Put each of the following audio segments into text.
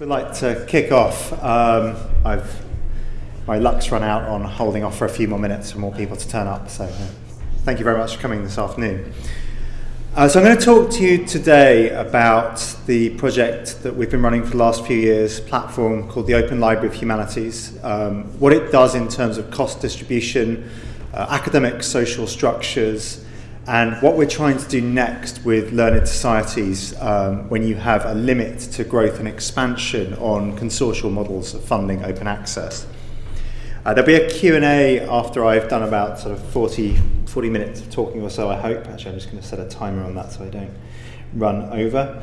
We'd like to kick off. Um, I've my luck's run out on holding off for a few more minutes for more people to turn up. So, uh, thank you very much for coming this afternoon. Uh, so, I'm going to talk to you today about the project that we've been running for the last few years, platform called the Open Library of Humanities. Um, what it does in terms of cost distribution, uh, academic social structures, and what we're trying to do next with learned societies um, when you have a limit to growth and expansion on consortial models of funding open access. Uh, there'll be a Q&A after I've done about sort of 40, 40 minutes of talking or so, I hope. Actually, I'm just going to set a timer on that so I don't run over.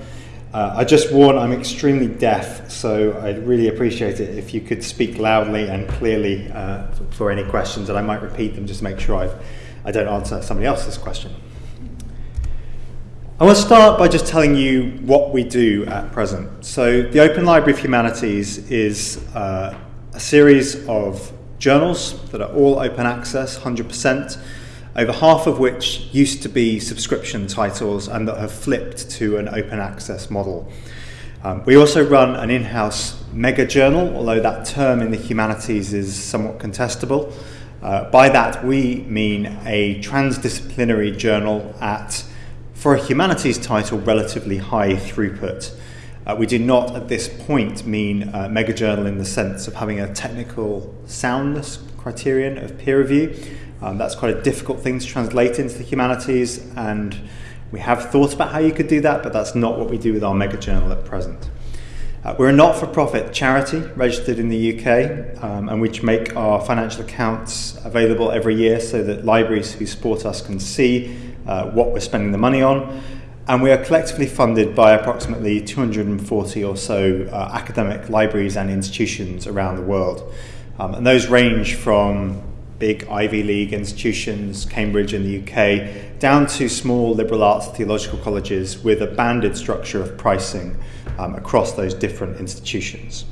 Uh, I just warn I'm extremely deaf, so I'd really appreciate it if you could speak loudly and clearly uh, for any questions, and I might repeat them just to make sure I've I don't answer somebody else's question. I want to start by just telling you what we do at present. So, the Open Library of Humanities is uh, a series of journals that are all open access, 100%, over half of which used to be subscription titles and that have flipped to an open access model. Um, we also run an in house mega journal, although that term in the humanities is somewhat contestable. Uh, by that, we mean a transdisciplinary journal at, for a humanities title, relatively high throughput. Uh, we do not at this point mean a mega journal in the sense of having a technical soundness criterion of peer review. Um, that's quite a difficult thing to translate into the humanities, and we have thought about how you could do that, but that's not what we do with our mega journal at present. Uh, we're a not-for-profit charity registered in the UK um, and which make our financial accounts available every year so that libraries who support us can see uh, what we're spending the money on. And we are collectively funded by approximately 240 or so uh, academic libraries and institutions around the world. Um, and those range from big Ivy League institutions, Cambridge in the UK, down to small liberal arts theological colleges with a banded structure of pricing um, across those different institutions.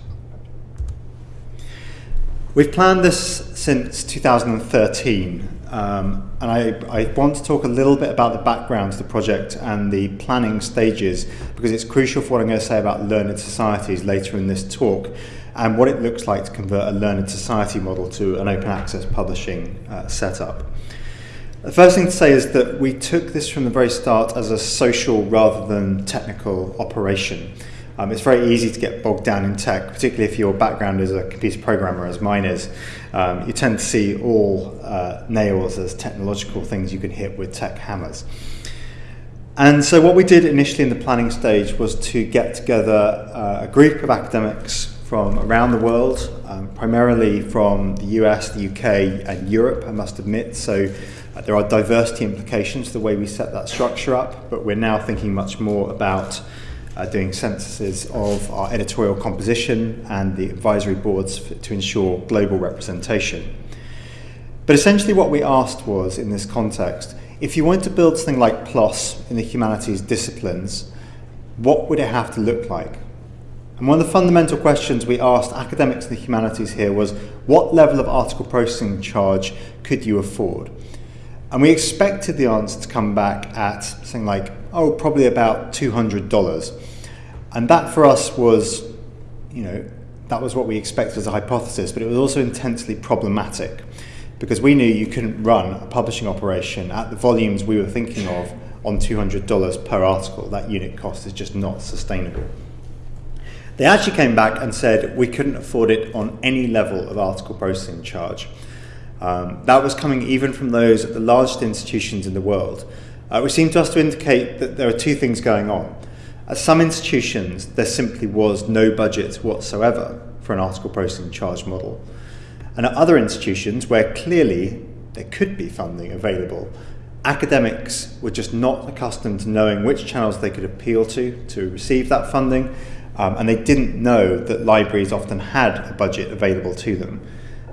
We've planned this since 2013, um, and I, I, want to talk a little bit about the background to the project and the planning stages because it's crucial for what I'm going to say about learned societies later in this talk and what it looks like to convert a learned society model to an open access publishing uh, setup. The first thing to say is that we took this from the very start as a social rather than technical operation. Um, it's very easy to get bogged down in tech, particularly if your background is a computer programmer, as mine is. Um, you tend to see all uh, nails as technological things you can hit with tech hammers. And so, what we did initially in the planning stage was to get together uh, a group of academics from around the world, um, primarily from the US, the UK, and Europe, I must admit. So, uh, there are diversity implications the way we set that structure up, but we're now thinking much more about uh, doing censuses of our editorial composition and the advisory boards to ensure global representation. But essentially, what we asked was in this context if you wanted to build something like PLOS in the humanities disciplines, what would it have to look like? And one of the fundamental questions we asked academics in the humanities here was what level of article processing charge could you afford? And we expected the answer to come back at something like, oh, probably about $200. And that for us was, you know, that was what we expected as a hypothesis, but it was also intensely problematic because we knew you couldn't run a publishing operation at the volumes we were thinking of on $200 per article. That unit cost is just not sustainable. They actually came back and said we couldn't afford it on any level of article processing charge. Um, that was coming even from those at the largest institutions in the world, uh, which seemed to us to indicate that there are two things going on. At some institutions, there simply was no budget whatsoever for an article processing charge model. And at other institutions, where clearly there could be funding available, academics were just not accustomed to knowing which channels they could appeal to to receive that funding, um, and they didn't know that libraries often had a budget available to them.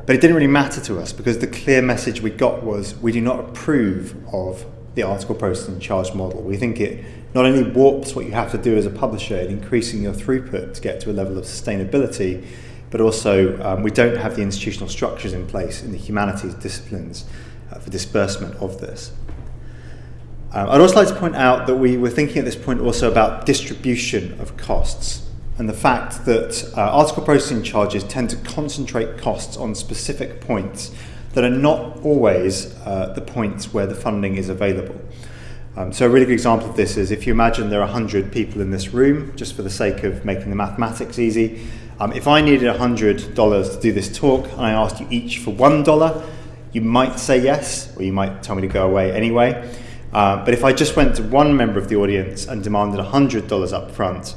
But it didn't really matter to us because the clear message we got was we do not approve of the article processing charge model. We think it not only warps what you have to do as a publisher in increasing your throughput to get to a level of sustainability, but also um, we don't have the institutional structures in place in the humanities disciplines uh, for disbursement of this. Um, I'd also like to point out that we were thinking at this point also about distribution of costs. and the fact that uh, article processing charges tend to concentrate costs on specific points that are not always uh, the points where the funding is available. Um, so a really good example of this is if you imagine there are 100 people in this room, just for the sake of making the mathematics easy, um, if I needed $100 to do this talk and I asked you each for $1, you might say yes, or you might tell me to go away anyway. Uh, but if I just went to one member of the audience and demanded $100 up front,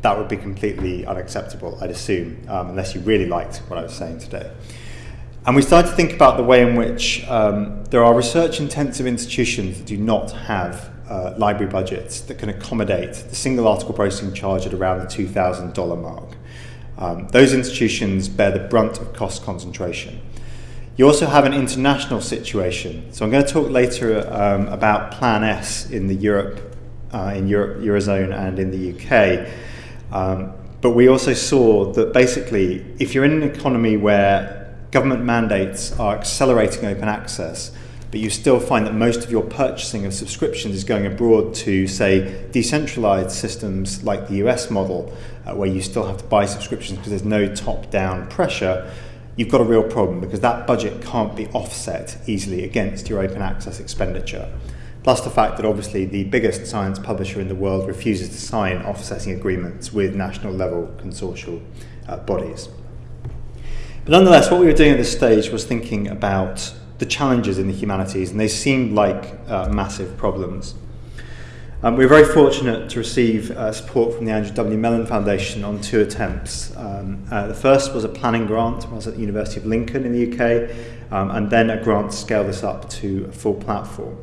that would be completely unacceptable, I'd assume, um, unless you really liked what I was saying today. And we started to think about the way in which um, there are research intensive institutions that do not have uh, library budgets that can accommodate the single article processing charge at around the $2,000 mark. Um, those institutions bear the brunt of cost concentration. You also have an international situation. So I'm going to talk later um, about Plan S in the Europe, uh, in Europe, Eurozone and in the UK. Um, but we also saw that basically, if you're in an economy where government mandates are accelerating open access, but you still find that most of your purchasing of subscriptions is going abroad to, say, decentralized systems like the US model, uh, where you still have to buy subscriptions because there's no top down pressure, you've got a real problem because that budget can't be offset easily against your open access expenditure. Plus the fact that obviously the biggest science publisher in the world refuses to sign offsetting agreements with national level consortial uh, bodies. But nonetheless, what we were doing at this stage was thinking about the challenges in the humanities, and they seemed like uh, massive problems. Um, we were very fortunate to receive uh, support from the Andrew W. Mellon Foundation on two attempts. Um, uh, the first was a planning grant I was at the University of Lincoln in the UK, um, and then a grant to scale this up to a full platform.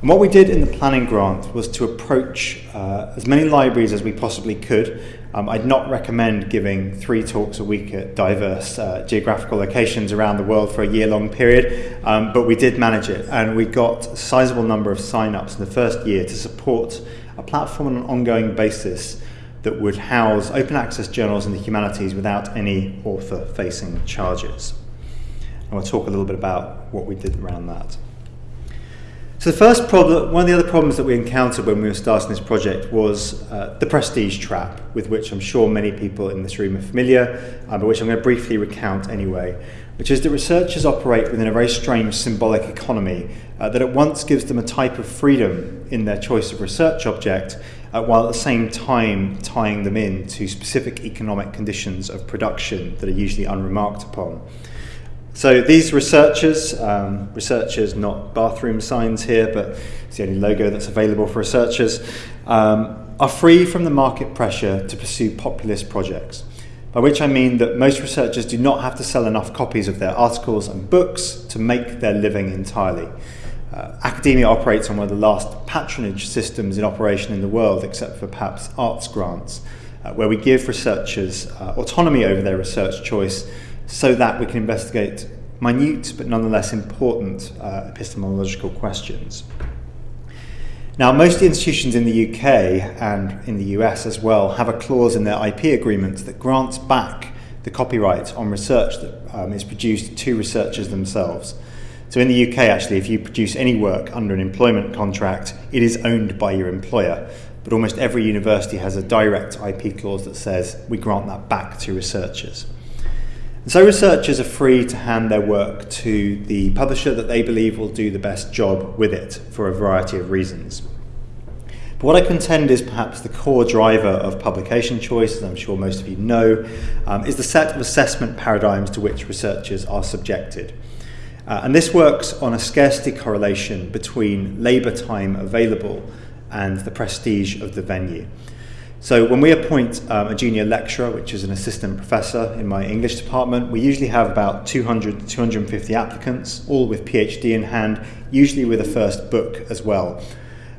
And what we did in the planning grant was to approach uh, as many libraries as we possibly could. Um, I'd not recommend giving three talks a week at diverse uh, geographical locations around the world for a year long period, um, but we did manage it and we got a sizable number of sign ups in the first year to support a platform on an ongoing basis that would house open access journals in the humanities without any author facing charges. And we'll talk a little bit about what we did around that. So the first problem, one of the other problems that we encountered when we were starting this project was uh, the prestige trap, with which I'm sure many people in this room are familiar, uh, but which I'm going to briefly recount anyway, which is that researchers operate within a very strange symbolic economy uh, that at once gives them a type of freedom in their choice of research object, uh, while at the same time tying them in to specific economic conditions of production that are usually unremarked upon. So these researchers, um, researchers not bathroom signs here, but it's the only logo that's available for researchers, um, are free from the market pressure to pursue populist projects. By which I mean that most researchers do not have to sell enough copies of their articles and books to make their living entirely. Uh, academia operates on one of the last patronage systems in operation in the world, except for perhaps arts grants, uh, where we give researchers uh, autonomy over their research choice so that we can investigate minute but nonetheless important uh, epistemological questions. Now, most institutions in the UK and in the US as well have a clause in their IP agreements that grants back the copyright on research that um, is produced to researchers themselves. So in the UK, actually, if you produce any work under an employment contract, it is owned by your employer. But almost every university has a direct IP clause that says we grant that back to researchers. And so researchers are free to hand their work to the publisher that they believe will do the best job with it for a variety of reasons. But what I contend is perhaps the core driver of publication choice, as I'm sure most of you know, um, is the set of assessment paradigms to which researchers are subjected. Uh, and this works on a scarcity correlation between labour time available and the prestige of the venue. So when we appoint um, a junior lecturer, which is an assistant professor in my English department, we usually have about 200 to 250 applicants, all with PhD in hand, usually with a first book as well.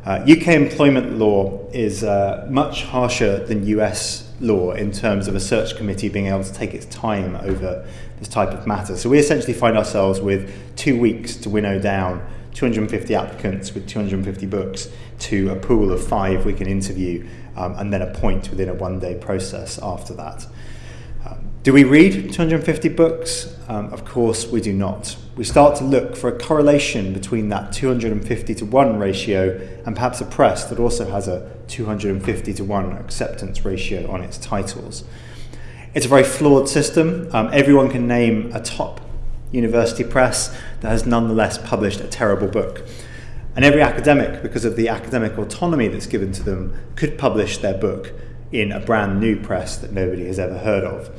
Uh, UK employment law is uh, much harsher than US law in terms of a search committee being able to take its time over this type of matter. So we essentially find ourselves with two weeks to winnow down 250 applicants with 250 books to a pool of five we can interview um, and then a point within a one day process after that. Um, Do we read 250 books? Um, of course, we do not. We start to look for a correlation between that 250 to 1 ratio and perhaps a press that also has a 250 to 1 acceptance ratio on its titles. It's a very flawed system. Um, everyone can name a top university press that has nonetheless published a terrible book. And every academic, because of the academic autonomy that's given to them, could publish their book in a brand new press that nobody has ever heard of.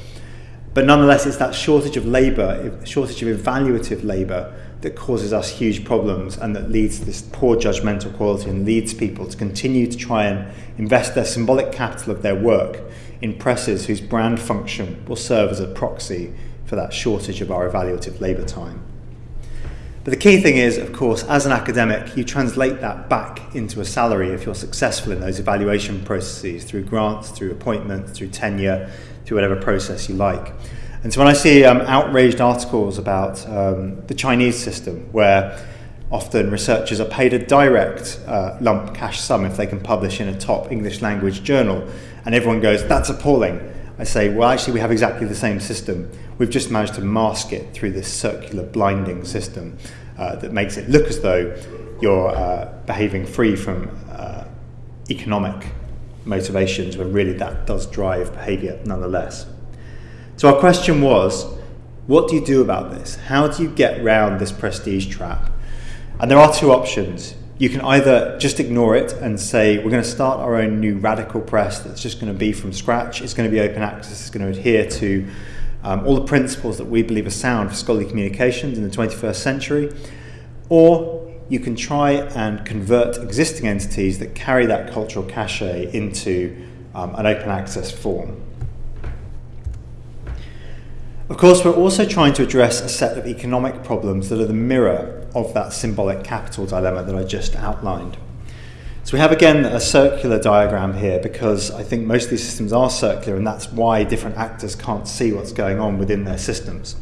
But nonetheless, it's that shortage of labour, shortage of evaluative labour, that causes us huge problems and that leads to this poor judgmental quality and leads people to continue to try and invest their symbolic capital of their work in presses whose brand function will serve as a proxy for that shortage of our evaluative labour time. But the key thing is, of course, as an academic, you translate that back into a salary if you're successful in those evaluation processes through grants, through appointments, through tenure, through whatever process you like. And so when I see um, outraged articles about um, the Chinese system, where often researchers are paid a direct uh, lump cash sum if they can publish in a top English language journal, and everyone goes, that's appalling. I say, well, actually, we have exactly the same system. We've just managed to mask it through this circular blinding system uh, that makes it look as though you're uh, behaving free from uh, economic motivations when really that does drive behavior nonetheless. So our question was, what do you do about this? How do you get around this prestige trap? And there are two options. You can either just ignore it and say, we're going to start our own new radical press that's just going to be from scratch. It's going to be open access. It's going to adhere to um, all the principles that we believe are sound for scholarly communications in the 21st century. Or you can try and convert existing entities that carry that cultural cachet into um, an open access form. Of course, we're also trying to address a set of economic problems that are the mirror of that symbolic capital dilemma that I just outlined. So we have again a circular diagram here because I think most of these systems are circular and that's why different actors can't see what's going on within their systems.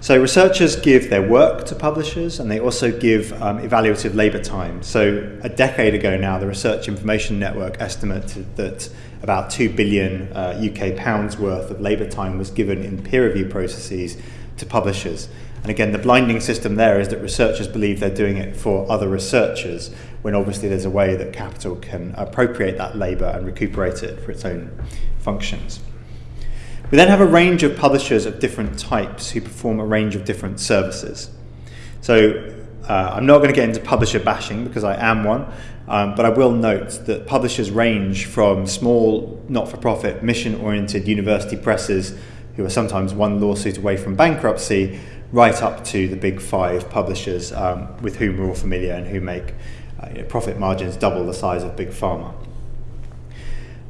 So researchers give their work to publishers and they also give um, evaluative labour time. So a decade ago now, the Research Information Network estimated that about 2 billion uh, UK pounds worth of labour time was given in peer review processes to publishers. And again, the blinding system there is that researchers believe they're doing it for other researchers, when obviously there's a way that capital can appropriate that labour and recuperate it for its own functions. We then have a range of publishers of different types who perform a range of different services. So uh, I'm not going to get into publisher bashing because I am one, um, but I will note that publishers range from small, not-for-profit, mission-oriented university presses who are sometimes one lawsuit away from bankruptcy, right up to the big five publishers um, with whom we're all familiar and who make uh, you know, profit margins double the size of big pharma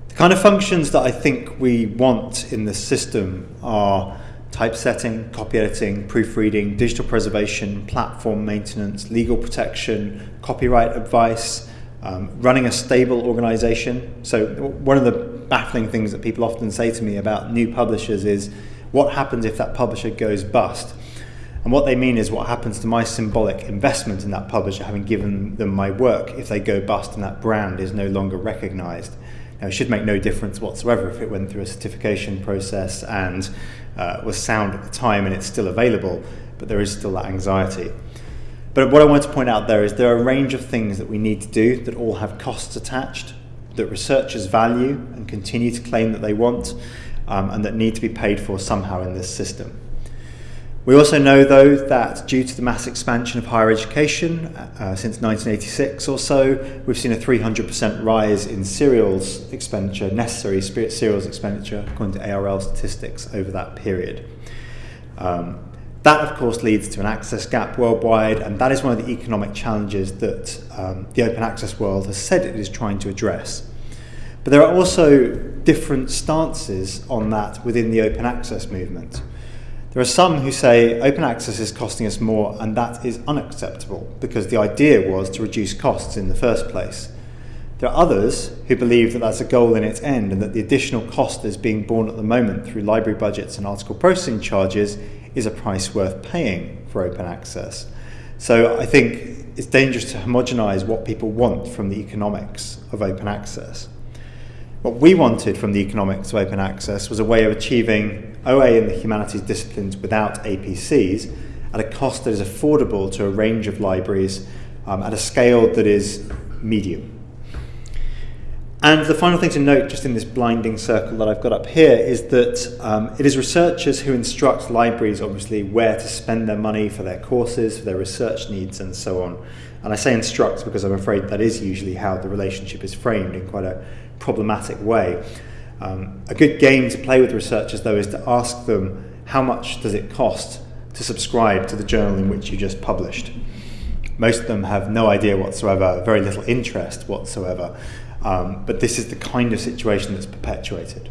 The kind of functions that I think we want in the system are typesetting, copy editing, proofreading, digital preservation, platform maintenance, legal protection, copyright advice, um, running a stable organization. So one of the baffling things that people often say to me about new publishers is what happens if that publisher goes bust? And what they mean is what happens to my symbolic investment in that publisher having given them my work if they go bust and that brand is no longer recognized. Now, it should make no difference whatsoever if it went through a certification process and uh, was sound at the time and it's still available, but there is still that anxiety. But what I want to point out there is there are a range of things that we need to do that all have costs attached, that researchers value and continue to claim that they want, um, and that need to be paid for somehow in this system. We also know, though, that due to the mass expansion of higher education uh, since 1986 or so, we've seen a 300% rise in serials expenditure, necessary serials expenditure, according to ARL statistics over that period. Um, that, of course, leads to an access gap worldwide, and that is one of the economic challenges that um, the open access world has said it is trying to address. But there are also different stances on that within the open access movement. There are some who say open access is costing us more and that is unacceptable because the idea was to reduce costs in the first place. There are others who believe that that's a goal in its end and that the additional cost that is being borne at the moment through library budgets and article processing charges is a price worth paying for open access. So I think it's dangerous to homogenise what people want from the economics of open access. What we wanted from the economics of open access was a way of achieving OA in the humanities disciplines without APCs at a cost that is affordable to a range of libraries um, at a scale that is medium. And the final thing to note, just in this blinding circle that I've got up here, is that um, it is researchers who instruct libraries, obviously, where to spend their money for their courses, for their research needs, and so on. And I say instruct because I'm afraid that is usually how the relationship is framed in quite a problematic way. Um, a good game to play with researchers, though, is to ask them how much does it cost to subscribe to the journal in which you just published. Most of them have no idea whatsoever, very little interest whatsoever. Um, but this is the kind of situation that's perpetuated.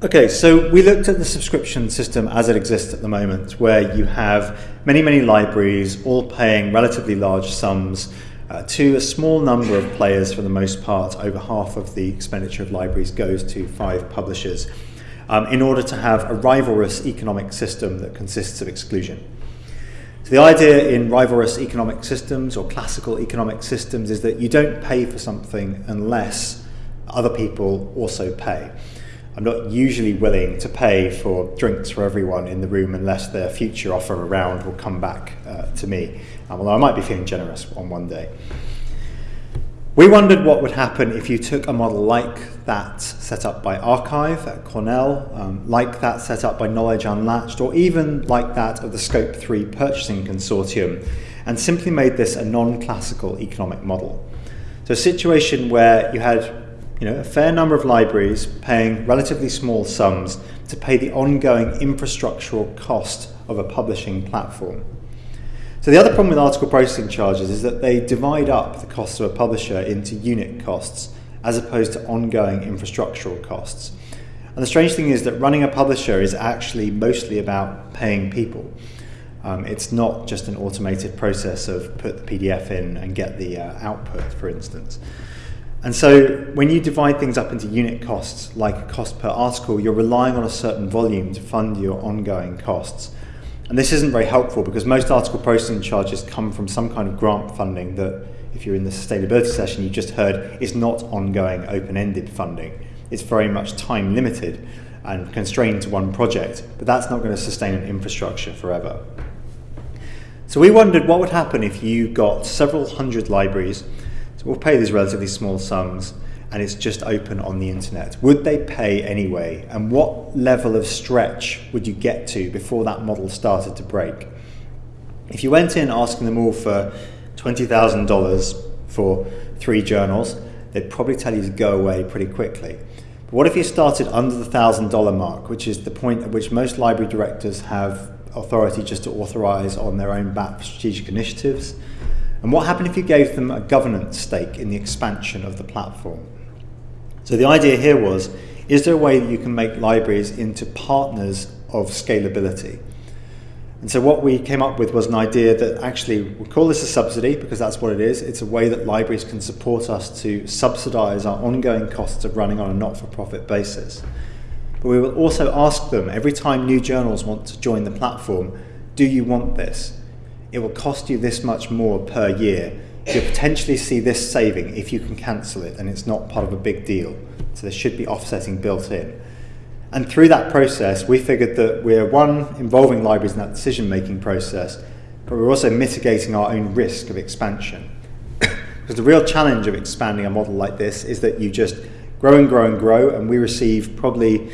Okay, so we looked at the subscription system as it exists at the moment, where you have many, many libraries all paying relatively large sums uh, to a small number of players for the most part. Over half of the expenditure of libraries goes to five publishers um, in order to have a rivalrous economic system that consists of exclusion. So the idea in rivalrous economic systems or classical economic systems is that you don't pay for something unless other people also pay. I'm not usually willing to pay for drinks for everyone in the room unless their future offer around will come back uh, to me, um, although I might be feeling generous on one day. We wondered what would happen if you took a model like that set up by arXiv at Cornell, um, like that set up by Knowledge Unlatched, or even like that of the SCOAP3 Purchasing Consortium, and simply made this a non-classical economic model. So a situation where you had you know, a fair number of libraries paying relatively small sums to pay the ongoing infrastructural cost of a publishing platform. So the other problem with article processing charges is that they divide up the cost of a publisher into unit costs as opposed to ongoing infrastructural costs. And the strange thing is that running a publisher is actually mostly about paying people. Um, it's not just an automated process of put the PDF in and get the uh, output, for instance. And so when you divide things up into unit costs, like cost per article, you're relying on a certain volume to fund your ongoing costs. And this isn't very helpful because most article processing charges come from some kind of grant funding that, if you're in the sustainability session you just heard, is not ongoing open-ended funding. It's very much time limited and constrained to one project, but that's not going to sustain an infrastructure forever. So we wondered what would happen if you got several hundred libraries, so we'll pay these relatively small sums, and it's just open on the internet. Would they pay anyway? And what level of stretch would you get to before that model started to break? If you went in asking them all for $20,000 for three journals, they'd probably tell you to go away pretty quickly. But what if you started under the $1,000 mark, which is the point at which most library directors have authority just to authorize on their own back strategic initiatives? And what happened if you gave them a governance stake in the expansion of the platform? So the idea here was, is there a way that you can make libraries into partners of scalability? And so what we came up with was an idea that actually, we call this a subsidy because that's what it is. It's a way that libraries can support us to subsidize our ongoing costs of running on a not-for-profit basis. But we will also ask them every time new journals want to join the platform, do you want this? It will cost you this much more per year you'll potentially see this saving if you can cancel it and it's not part of a big deal. So there should be offsetting built in. And through that process, we figured that we're one, involving libraries in that decision-making process, but we're also mitigating our own risk of expansion. because the real challenge of expanding a model like this is that you just grow and grow and grow, and we receive probably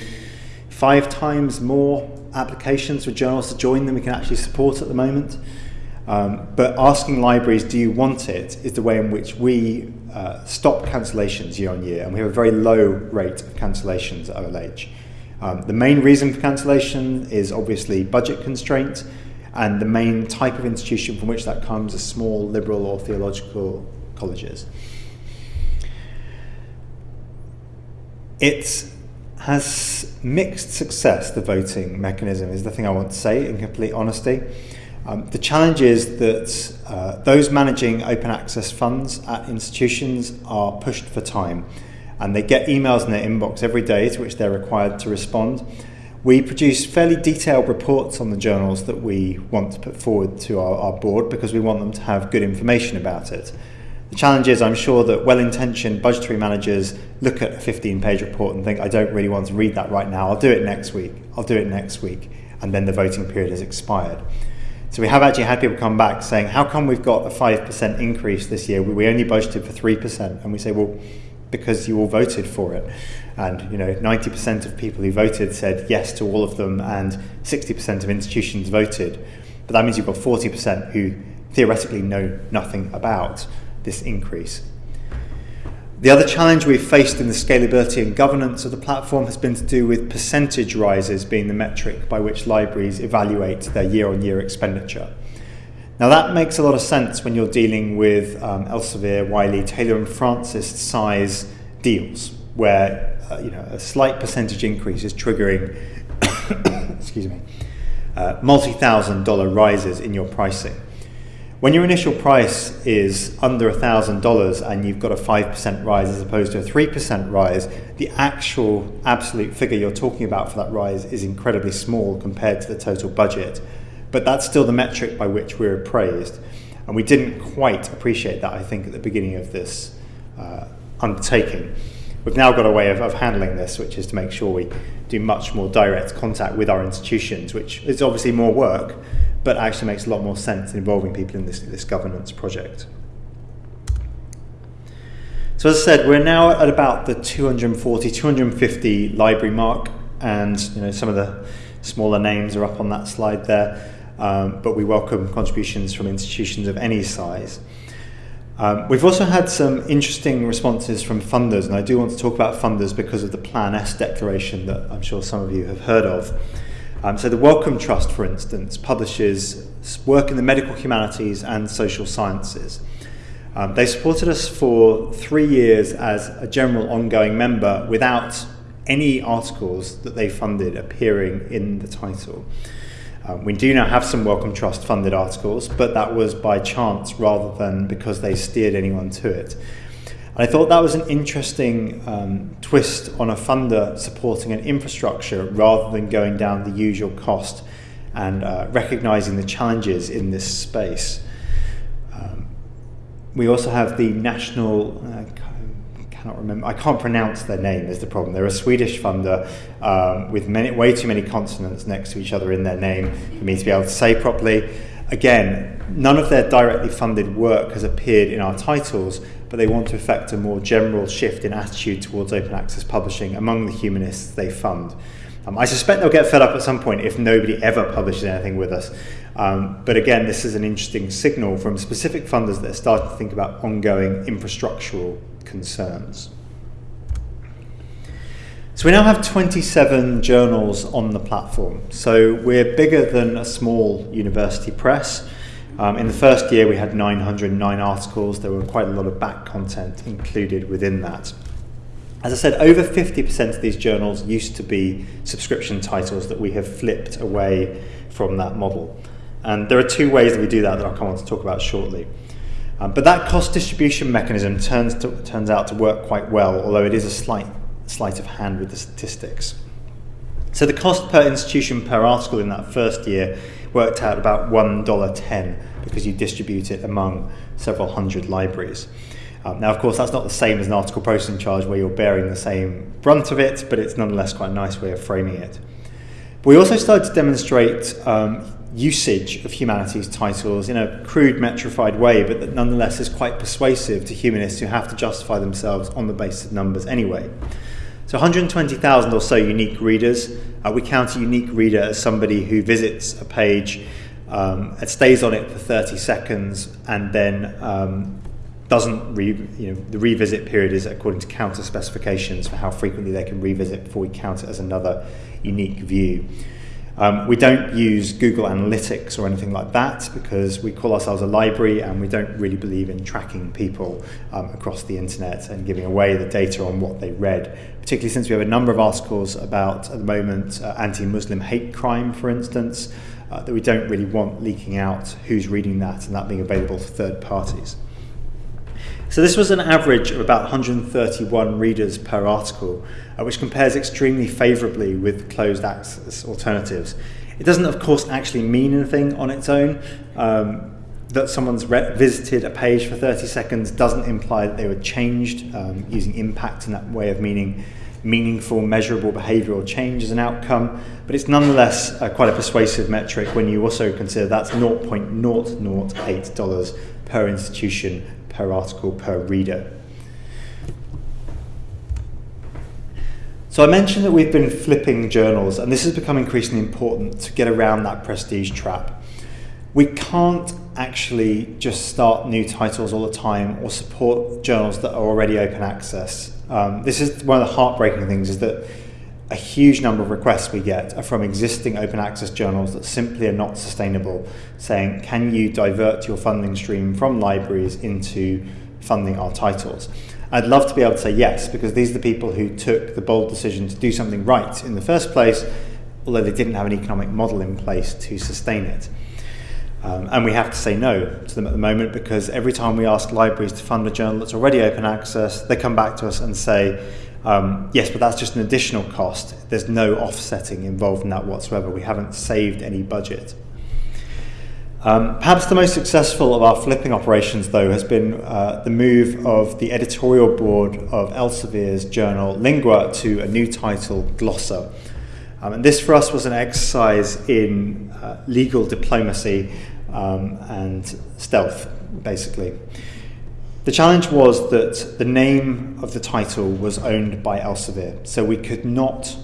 five times more applications for journals to join than we can actually support at the moment. Um, but asking libraries, do you want it, is the way in which we uh, stop cancellations year on year, and we have a very low rate of cancellations at OLH. Um, the main reason for cancellation is obviously budget constraint, and the main type of institution from which that comes are small liberal or theological colleges. It has mixed success, the voting mechanism, is the thing I want to say in complete honesty. Um, the challenge is that uh, those managing open access funds at institutions are pushed for time and they get emails in their inbox every day to which they're required to respond. We produce fairly detailed reports on the journals that we want to put forward to our, our board because we want them to have good information about it. The challenge is, I'm sure that well intentioned budgetary managers look at a 15 page report and think, I don't really want to read that right now. I'll do it next week. I'll do it next week. And then the voting period has expired. So we have actually had people come back saying, how come we've got a 5% increase this year? We only budgeted for 3%. And we say, well, because you all voted for it. And, you know, 90% of people who voted said yes to all of them and 60% of institutions voted. But that means you've got 40% who theoretically know nothing about this increase. The other challenge we've faced in the scalability and governance of the platform has been to do with percentage rises being the metric by which libraries evaluate their year on year expenditure. Now, that makes a lot of sense when you're dealing with um, Elsevier, Wiley, Taylor and Francis size deals, where uh, you know, a slight percentage increase is triggering excuse me, uh, multi thousand dollar rises in your pricing. When your initial price is under $1,000 and you've got a 5% rise as opposed to a 3% rise, the actual absolute figure you're talking about for that rise is incredibly small compared to the total budget. But that's still the metric by which we're appraised. And we didn't quite appreciate that, I think, at the beginning of this uh, undertaking. We've now got a way of, of handling this, which is to make sure we do much more direct contact with our institutions, which is obviously more work, but actually makes a lot more sense in involving people in this, this governance project. So as I said, we're now at about the 240, 250 library mark, and you know some of the smaller names are up on that slide there, um, but we welcome contributions from institutions of any size. Um, we've also had some interesting responses from funders, and I do want to talk about funders because of the Plan S declaration that I'm sure some of you have heard of. Um, so the Wellcome Trust, for instance, publishes work in the medical humanities and social sciences. Um, they supported us for three years as a general ongoing member without any articles that they funded appearing in the title. Um, we do now have some Wellcome Trust funded articles, but that was by chance rather than because they steered anyone to it. I thought that was an interesting um, twist on a funder supporting an infrastructure rather than going down the usual cost and uh, recognizing the challenges in this space. Um, we also have the National, uh, cannot remember, I can't pronounce their name is the problem. They're a Swedish funder um, with many, way too many consonants next to each other in their name for me to be able to say properly. Again, none of their directly funded work has appeared in our titles, but they want to effect a more general shift in attitude towards open access publishing among the humanists they fund. Um, I suspect they'll get fed up at some point if nobody ever publishes anything with us. Um, but again, this is an interesting signal from specific funders that are starting to think about ongoing infrastructural concerns. So we now have 27 journals on the platform. So we're bigger than a small university press. Um, in the first year, we had 909 articles. There were quite a lot of back content included within that. As I said, over 50% of these journals used to be subscription titles that we have flipped away from that model. And there are two ways that we do that that I'll come on to talk about shortly. Um, but that cost distribution mechanism turns, to, turns out to work quite well, although it is a slight sleight of hand with the statistics. So the cost per institution per article in that first year worked out about $1.10 because you distribute it among several hundred libraries. Um, now, of course, that's not the same as an article processing charge where you're bearing the same brunt of it, but it's nonetheless quite a nice way of framing it. We also started to demonstrate um, usage of humanities titles in a crude, metrified way, but that nonetheless is quite persuasive to humanists who have to justify themselves on the basis of numbers anyway. So 120,000 or so unique readers. Uh, we count a unique reader as somebody who visits a page um, and stays on it for 30 seconds and then um, doesn't re, you know the revisit period is according to COUNTER specifications for how frequently they can revisit before we count it as another unique view. Um, we don't use Google Analytics or anything like that because we call ourselves a library and we don't really believe in tracking people um, across the internet and giving away the data on what they read, particularly since we have a number of articles about, at the moment, uh, anti-Muslim hate crime, for instance, uh, that we don't really want leaking out who's reading that and that being available to third parties. So this was an average of about 131 readers per article, uh, which compares extremely favourably with closed access alternatives. It doesn't, of course, actually mean anything on its own. Um, that someone's visited a page for 30 seconds doesn't imply that they were changed um, using impact in that way of meaning meaningful, measurable behavioural change as an outcome, but it's nonetheless uh, quite a persuasive metric when you also consider that's $0.008 per institution, per article, per reader. So I mentioned that we've been flipping journals, and this has become increasingly important to get around that prestige trap. We can't actually just start new titles all the time or support journals that are already open access. Um, this is one of the heartbreaking things is that a huge number of requests we get are from existing open access journals that simply are not sustainable, saying, can you divert your funding stream from libraries into funding our titles? I'd love to be able to say yes, because these are the people who took the bold decision to do something right in the first place, although they didn't have an economic model in place to sustain it. Um, and we have to say no to them at the moment because every time we ask libraries to fund a journal that's already open access, they come back to us and say, um, yes, but that's just an additional cost. There's no offsetting involved in that whatsoever. We haven't saved any budget. Um, perhaps the most successful of our flipping operations, though, has been uh, the move of the editorial board of Elsevier's journal Lingua to a new title, Glossa. Um, and this for us was an exercise in uh, legal diplomacy um, and stealth, basically. The challenge was that the name of the title was owned by Elsevier, so we could not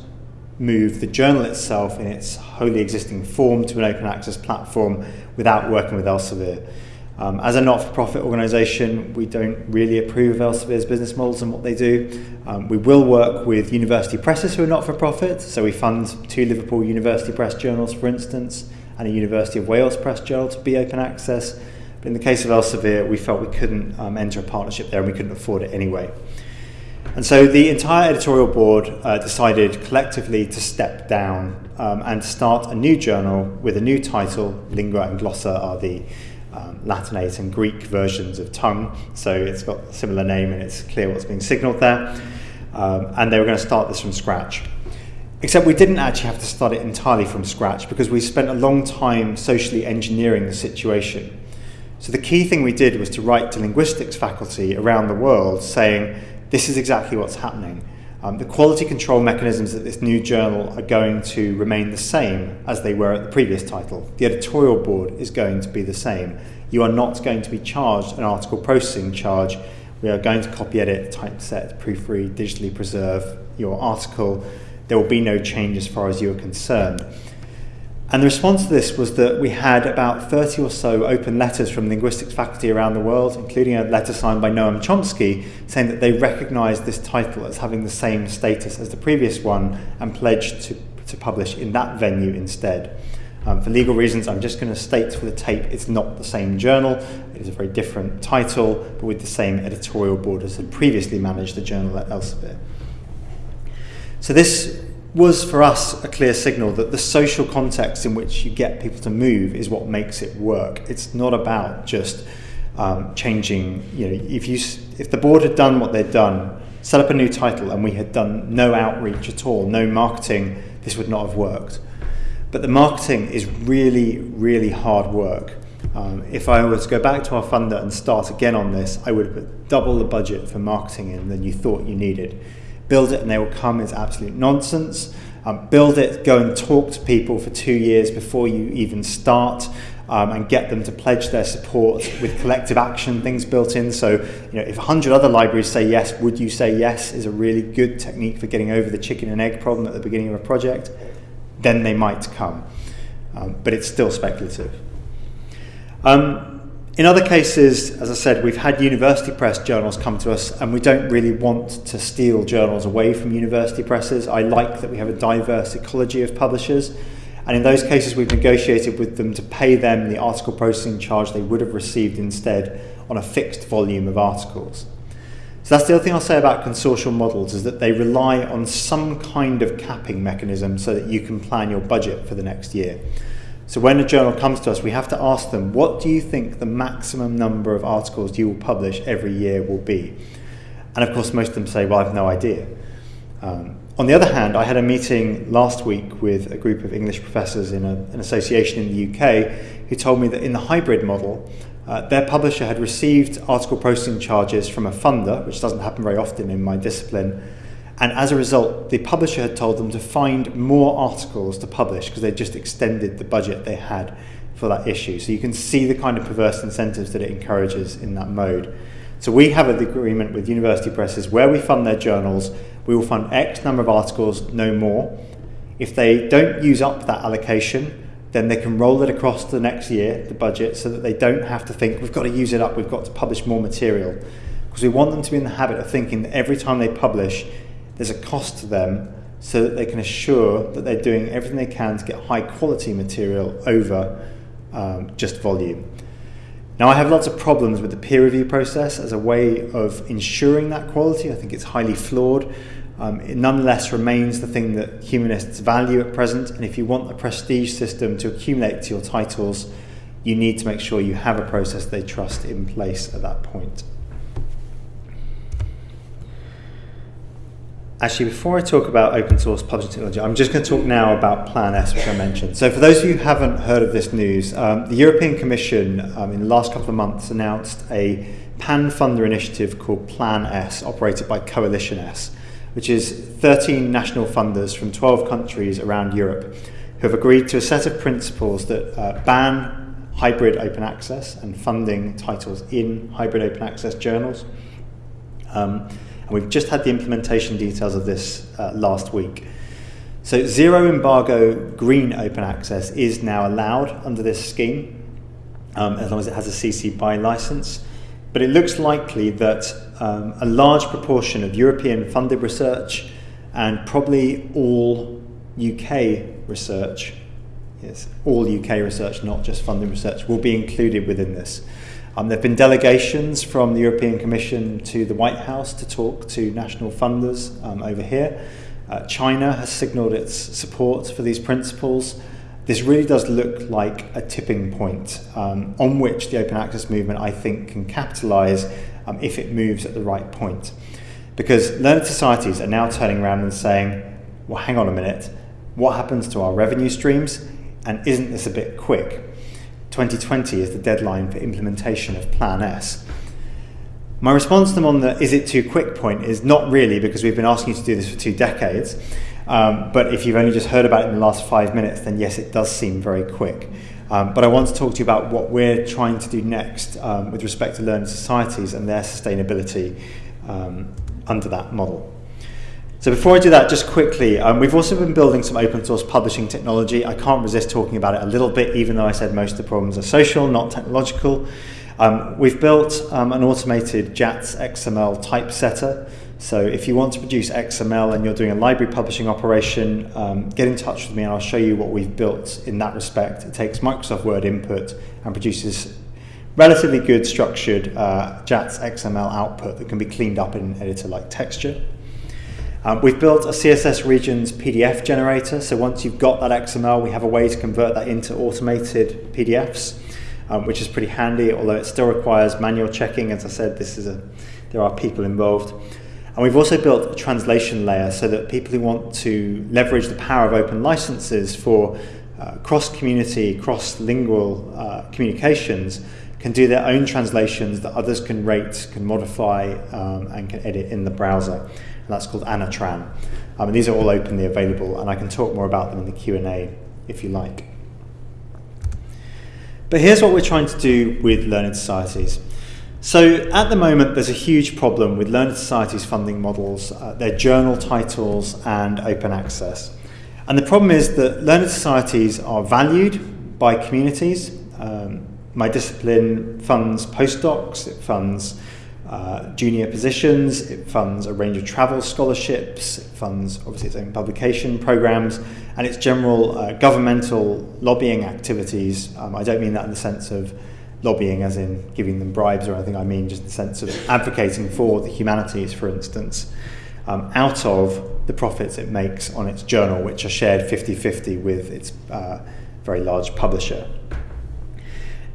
move the journal itself in its wholly existing form to an open access platform without working with Elsevier. Um, as a not-for-profit organisation, we don't really approve Elsevier's business models and what they do. Um, we will work with university presses who are not-for-profit, so we fund two Liverpool University Press journals, for instance, and a University of Wales Press journal to be open access. But in the case of Elsevier, we felt we couldn't um, enter a partnership there and we couldn't afford it anyway. And so the entire editorial board uh, decided collectively to step down um, and start a new journal with a new title. Lingua and Glossa are the um, Latinate and Greek versions of tongue, so it's got a similar name and it's clear what's being signaled there. Um, and they were going to start this from scratch. Except we didn't actually have to start it entirely from scratch because we spent a long time socially engineering the situation. So the key thing we did was to write to linguistics faculty around the world saying, this is exactly what's happening. Um, the quality control mechanisms at this new journal are going to remain the same as they were at the previous title. The editorial board is going to be the same. You are not going to be charged an article processing charge. We are going to copy edit, typeset, proofread, digitally preserve your article there will be no change as far as you are concerned. And the response to this was that we had about 30 or so open letters from linguistics faculty around the world, including a letter signed by Noam Chomsky, saying that they recognised this title as having the same status as the previous one and pledged to, to publish in that venue instead. Um, for legal reasons, I'm just going to state for the tape it's not the same journal. It is a very different title, but with the same editorial board as had previously managed the journal at Elsevier. So this was for us a clear signal that the social context in which you get people to move is what makes it work. It's not about just um, changing, you know, if, you, if the board had done what they'd done, set up a new title and we had done no outreach at all, no marketing, this would not have worked. But the marketing is really, really hard work. Um, if I were to go back to our funder and start again on this, I would put double the budget for marketing in than you thought you needed build it and they will come is absolute nonsense. Um, build it, go and talk to people for two years before you even start um, and get them to pledge their support with collective action things built in. So, you know, if 100 other libraries say yes, would you say yes is a really good technique for getting over the chicken and egg problem at the beginning of a project, then they might come. Um, but it's still speculative. Um, In other cases, as I said, we've had university press journals come to us and we don't really want to steal journals away from university presses. I like that we have a diverse ecology of publishers. And in those cases, we've negotiated with them to pay them the article processing charge they would have received instead on a fixed volume of articles. So that's the other thing I'll say about consortial models is that they rely on some kind of capping mechanism so that you can plan your budget for the next year. So when a journal comes to us, we have to ask them, what do you think the maximum number of articles you will publish every year will be? And of course, most of them say, well, I've no idea. Um, on the other hand, I had a meeting last week with a group of English professors in a, an association in the UK who told me that in the hybrid model, uh, their publisher had received article processing charges from a funder, which doesn't happen very often in my discipline, and as a result, the publisher had told them to find more articles to publish because they just extended the budget they had for that issue. So you can see the kind of perverse incentives that it encourages in that mode. So we have an agreement with university presses where we fund their journals, we will fund X number of articles, no more. If they don't use up that allocation, then they can roll it across the next year, the budget, so that they don't have to think, we've got to use it up, we've got to publish more material. Because we want them to be in the habit of thinking that every time they publish, there's a cost to them so that they can assure that they're doing everything they can to get high quality material over um, just volume. Now, I have lots of problems with the peer review process as a way of ensuring that quality. I think it's highly flawed. Um, it nonetheless remains the thing that humanists value at present, and if you want a prestige system to accumulate to your titles, you need to make sure you have a process they trust in place at that point. Actually, before I talk about open source publishing technology, I'm just going to talk now about Plan S, which I mentioned. So, for those of you who haven't heard of this news, um, the European Commission um, in the last couple of months announced a pan funder initiative called Plan S, operated by Coalition S, which is 13 national funders from 12 countries around Europe who have agreed to a set of principles that uh, ban hybrid open access and funding titles in hybrid open access journals. Um, and we've just had the implementation details of this uh, last week. So zero embargo green open access is now allowed under this scheme, um, as long as it has a CC BY license. But it looks likely that um, a large proportion of European funded research and probably all UK research, yes, all UK research, not just funded research, will be included within this. Um, there have been delegations from the European Commission to the White House to talk to national funders um, over here. Uh, China has signalled its support for these principles. This really does look like a tipping point um, on which the open access movement, I think, can capitalise um, if it moves at the right point. Because learned societies are now turning around and saying, well, hang on a minute, what happens to our revenue streams? And isn't this a bit quick? 2020 is the deadline for implementation of Plan S. My response to them on the is it too quick point is not really because we've been asking you to do this for two decades. Um, but if you've only just heard about it in the last five minutes, then yes, it does seem very quick. Um, but I want to talk to you about what we're trying to do next um, with respect to learned societies and their sustainability um, under that model. So before I do that, just quickly, um, we've also been building some open source publishing technology. I can't resist talking about it a little bit, even though I said most of the problems are social, not technological. Um, we've built um, an automated JATS XML typesetter. So if you want to produce XML and you're doing a library publishing operation, um, get in touch with me and I'll show you what we've built in that respect. It takes Microsoft Word input and produces relatively good structured uh, JATS XML output that can be cleaned up in an editor like Texture. Um, we've built a CSS regions PDF generator, so once you've got that XML, we have a way to convert that into automated PDFs, um, which is pretty handy, although it still requires manual checking. As I said, this is a, there are people involved. And we've also built a translation layer so that people who want to leverage the power of open licenses for uh, cross-community, cross-lingual uh, communications can do their own translations that others can rate, can modify, um, and can edit in the browser that's called Annotran. Um, and these are all openly available, and I can talk more about them in the Q&A if you like. But here's what we're trying to do with learned societies. So at the moment, there's a huge problem with learned societies funding models, uh, their journal titles, and open access. And the problem is that learned societies are valued by communities. Um, my discipline funds postdocs, it funds uh, junior positions, it funds a range of travel scholarships, it funds obviously its own publication programs, and its general uh, governmental lobbying activities. Um, I don't mean that in the sense of lobbying as in giving them bribes or anything, I mean just in the sense of advocating for the humanities, for instance, um, out of the profits it makes on its journal, which are shared 50 50 with its uh, very large publisher.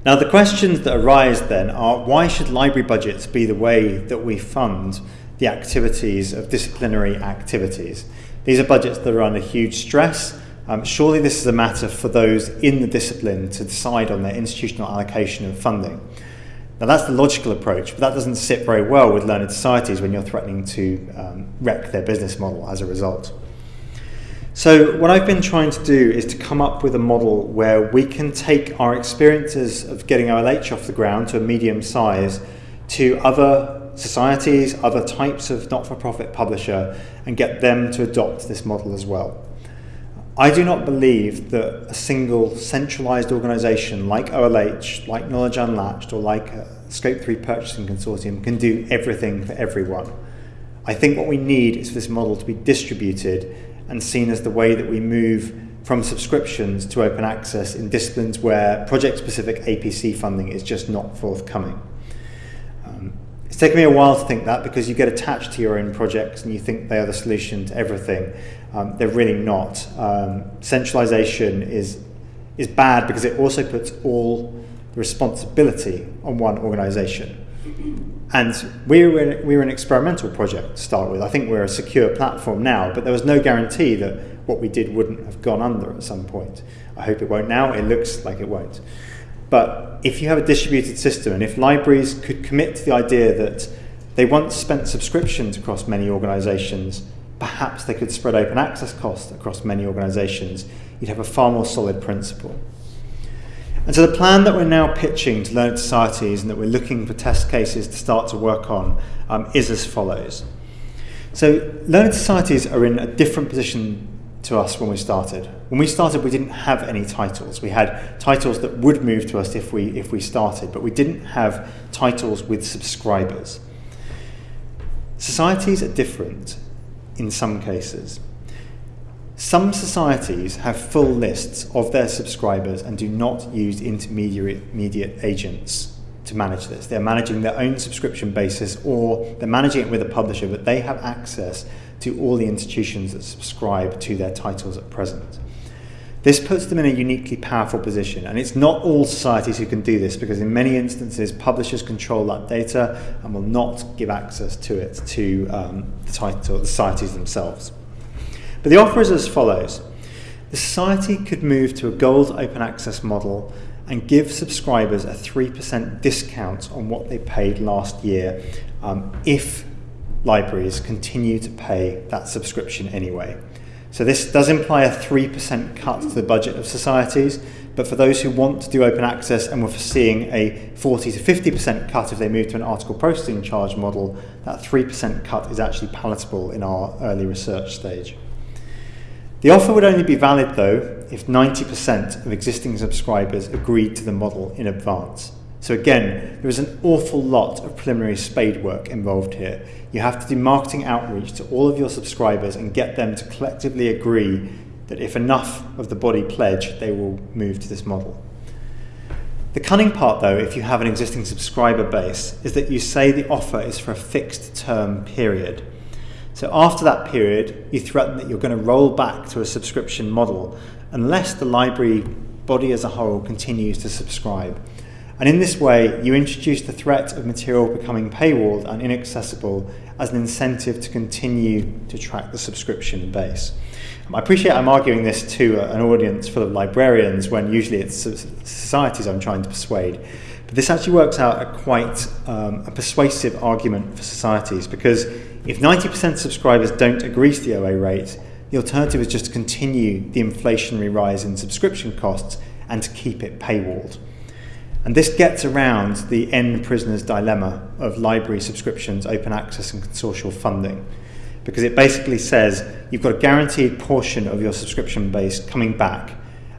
Now, the questions that arise then are why should library budgets be the way that we fund the activities of disciplinary activities? These are budgets that are under huge stress. Um, surely this is a matter for those in the discipline to decide on their institutional allocation of funding. Now that's the logical approach, but that doesn't sit very well with learned societies when you're threatening to um, wreck their business model as a result. So what I've been trying to do is to come up with a model where we can take our experiences of getting OLH off the ground to a medium size to other societies, other types of not-for-profit publisher and get them to adopt this model as well. I do not believe that a single centralized organization like OLH, like Knowledge Unlatched or like a SCOAP3 Purchasing Consortium can do everything for everyone. I think what we need is for this model to be distributed and seen as the way that we move from subscriptions to open access in disciplines where project-specific APC funding is just not forthcoming. Um, it's taken me a while to think that because you get attached to your own projects and you think they are the solution to everything. Um, they're really not. Um, centralization is, is bad because it also puts all responsibility on one organization. And we were, we were an experimental project to start with. I think we're a secure platform now, but there was no guarantee that what we did wouldn't have gone under at some point. I hope it won't now. It looks like it won't. But if you have a distributed system, and if libraries could commit to the idea that they once spent subscriptions across many organizations, perhaps they could spread open access costs across many organizations, you'd have a far more solid principle. And so the plan that we're now pitching to learned societies and that we're looking for test cases to start to work on um, is as follows. So learned societies are in a different position to us when we started. When we started, we didn't have any titles. We had titles that would move to us if we, if we started, but we didn't have titles with subscribers. Societies are different in some cases. Some societies have full lists of their subscribers and do not use intermediate agents to manage this. They're managing their own subscription basis or they're managing it with a publisher, but they have access to all the institutions that subscribe to their titles at present. This puts them in a uniquely powerful position, and it's not all societies who can do this because in many instances publishers control that data and will not give access to it to um, the, title, the societies themselves. But the offer is as follows. The society could move to a gold open access model and give subscribers a 3% discount on what they paid last year um, if libraries continue to pay that subscription anyway. So this does imply a 3% cut to the budget of societies, but for those who want to do open access and were foreseeing a 40 to 50% cut if they move to an article processing charge model, that 3% cut is actually palatable in our early research stage. The offer would only be valid though if 90% of existing subscribers agreed to the model in advance. So again, there is an awful lot of preliminary spade work involved here. You have to do marketing outreach to all of your subscribers and get them to collectively agree that if enough of the body pledge, they will move to this model. The cunning part though, if you have an existing subscriber base, is that you say the offer is for a fixed term period. So after that period, you threaten that you're going to roll back to a subscription model unless the library body as a whole continues to subscribe. And in this way, you introduce the threat of material becoming paywalled and inaccessible as an incentive to continue to track the subscription base. I appreciate I'm arguing this to an audience full of librarians when usually it's societies I'm trying to persuade. But this actually works out a quite um, a persuasive argument for societies because if 90% of subscribers don't agree to the OA rate, the alternative is just to continue the inflationary rise in subscription costs and to keep it paywalled. And this gets around the end prisoner's dilemma of library subscriptions, open access and consortial funding. Because it basically says you've got a guaranteed portion of your subscription base coming back.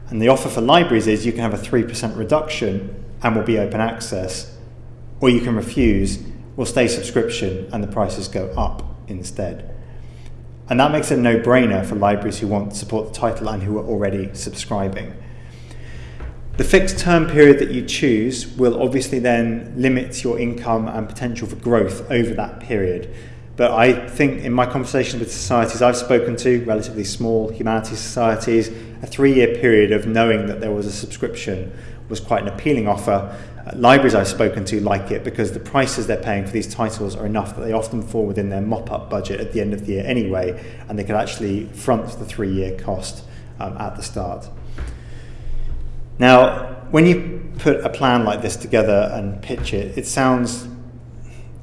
And the offer for libraries is you can have a 3% reduction and will be open access, or you can refuse will stay subscription and the prices go up instead. And that makes it a no-brainer for libraries who want to support the title and who are already subscribing. The fixed term period that you choose will obviously then limit your income and potential for growth over that period. But I think in my conversations with societies I've spoken to, relatively small humanities societies, a three year period of knowing that there was a subscription was quite an appealing offer. Libraries I've spoken to like it because the prices they're paying for these titles are enough that they often fall within their mop up budget at the end of the year anyway, and they can actually front the three year cost um, at the start. Now, when you put a plan like this together and pitch it, it sounds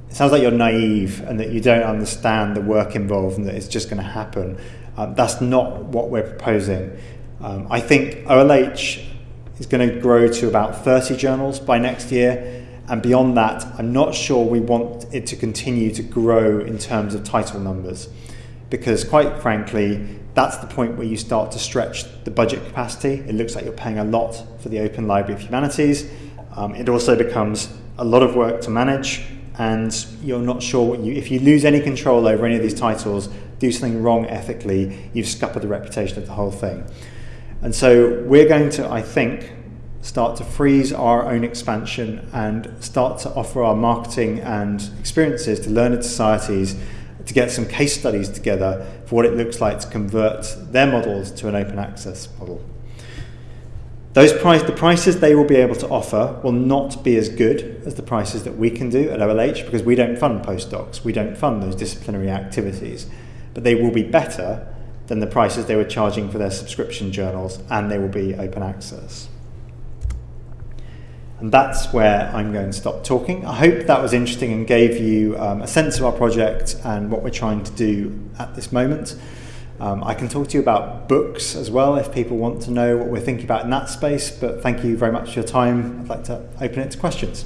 it sounds like you're naive and that you don't understand the work involved and that it's just going to happen. Um, that's not what we're proposing. Um, I think OLH is going to grow to about 30 journals by next year. And beyond that, I'm not sure we want it to continue to grow in terms of title numbers. Because quite frankly, that's the point where you start to stretch the budget capacity. It looks like you're paying a lot for the Open Library of Humanities. Um, it also becomes a lot of work to manage and you're not sure what you if you lose any control over any of these titles do something wrong ethically you've scuppered the reputation of the whole thing and so we're going to i think start to freeze our own expansion and start to offer our marketing and experiences to learned societies to get some case studies together for what it looks like to convert their models to an open access model. Those price, the prices they will be able to offer will not be as good as the prices that we can do at OLH because we don't fund postdocs, we don't fund those disciplinary activities, but they will be better than the prices they were charging for their subscription journals, and they will be open access. And that's where I'm going to stop talking. I hope that was interesting and gave you um, a sense of our project and what we're trying to do at this moment. Um, I can talk to you about books as well if people want to know what we're thinking about in that space, but thank you very much for your time. I'd like to open it to questions.